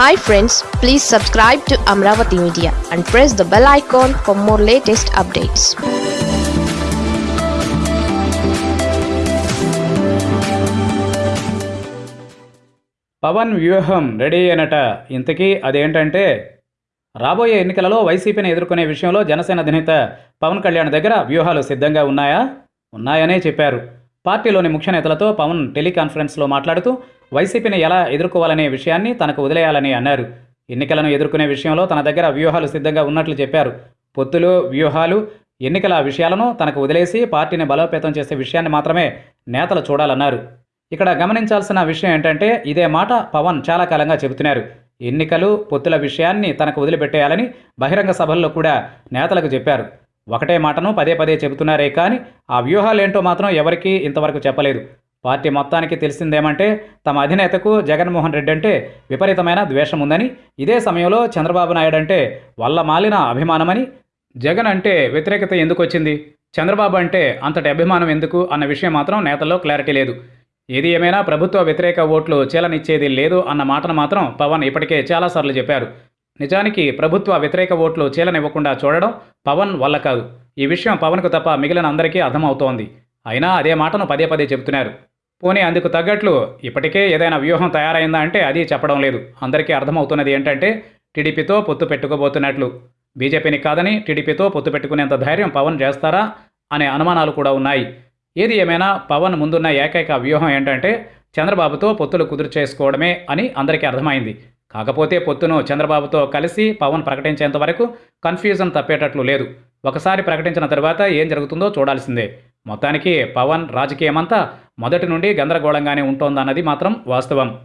Hi friends please subscribe to Amaravati media and press the bell icon for more latest updates Pawan వ్యూహం ready అనట ఇంతకీ అదేంటంటే రాబోయే ఎన్నికలలో వైసీపీని ఎదుర్కొనే విషయంలో జనసేన అధినేత పవన్ కళ్యాణ్ దగ్గర వ్యూహాలు సిద్ధంగా ఉన్నాయా? ఉన్నాయనే చెప్పారు. పార్టీలోని ముఖ్య నేతలతో పవన్ టెలికాన్ఫరెన్స్లో మాట్లాడుతూ వైసీపీని ఎలా ఎదుర్కోవాలనే విషయాన్ని తనకు వదిలేయాలని అన్నారు. ఎన్నికలను ఎదుర్కొనే విషయంలో తన దగ్గర వ్యూహాలు సిద్ధంగా ఉన్నట్లు చెప్పారు. పొత్తులు వ్యూహాలు ఎన్నికల విషయాలను తనకు వదిలేసి పార్టీని బలోపేతం చేసే విషయాన్ని మాత్రమే నేతలు చూడాలన్నారు. ఇక్కడ గమనించాల్సిన విషయం ఏంటంటే ఇదే మాట పవన్ చాలా కాలంగా చెబుతున్నారు. ఎన్నికలు పొత్తుల విషయాన్ని తనకు వదిలిపెట్టేయాలని బహిరంగ సభల్లో కూడా నేతలకు చెప్పారు. ఒకటే మాటను పదే పదే చెబుతున్నారే కానీ ఆ వ్యూహాలేంటో మాత్రం ఎవరికీ ఇంతవరకు చెప్పలేదు. పార్టీ మొత్తానికి తెలిసిందేమంటే తమ అధినేతకు జగన్మోహన్ రెడ్డి అంటే విపరీతమైన ద్వేషం ఉందని ఇదే సమయంలో చంద్రబాబు నాయుడు అంటే వల్ల మాలిన అభిమానమని జగన్ అంటే వ్యతిరేకత ఎందుకు వచ్చింది చంద్రబాబు అంటే అంతటి అభిమానం ఎందుకు అన్న విషయం మాత్రం నేతల్లో క్లారిటీ లేదు. ఏది ఏమైనా ప్రభుత్వ వ్యతిరేక ఓట్లు చీలనిచ్చేది లేదు అన్న మాటను మాత్రం పవన్ ఇప్పటికే చాలాసార్లు చెప్పారు. నిజానికి ప్రభుత్వ వ్యతిరేక ఓట్లు చీలనివ్వకుండా చూడడం పవన్ వల్ల కాదు. ఈ విషయం పవన్కు తప్ప మిగిలిన అందరికీ అర్థమవుతోంది. అయినా అదే మాటను పదే పదే చెబుతున్నారు. పోనీ అందుకు తగ్గట్లు ఇప్పటికే ఏదైనా వ్యూహం తయారైందా అంటే అది చెప్పడం లేదు. అందరికీ అర్థమవుతున్నది ఏంటంటే టీడీపీతో పొత్తు పెట్టుకోబోతున్నట్లు. బీజేపీని కాదని టీడీపీతో పొత్తు పెట్టుకునేంత ధైర్యం పవన్ చేస్తారా అనే అనుమానాలు కూడా ఉన్నాయి. ఏది ఏమైనా పవన్ ముందున్న ఏకైక వ్యూహం ఏంటంటే చంద్రబాబుతో పొత్తులు కుదురు చేసుకోవడమే అని అందరికీ అర్థమైంది. కాకపోతే పొత్తును చంద్రబాబుతో కలిసి పవన్ ప్రకటించేంత వరకు కన్ఫ్యూజన్ తప్పేటట్లు లేదు. ఒకసారి ప్రకటించిన తర్వాత ఏం జరుగుతుందో చూడాల్సిందే. మొత్తానికి పవన్ రాజకీయమంతా మొదటి నుండి గందరగోళంగానే ఉంటోందన్నది మాత్రం వాస్తవం.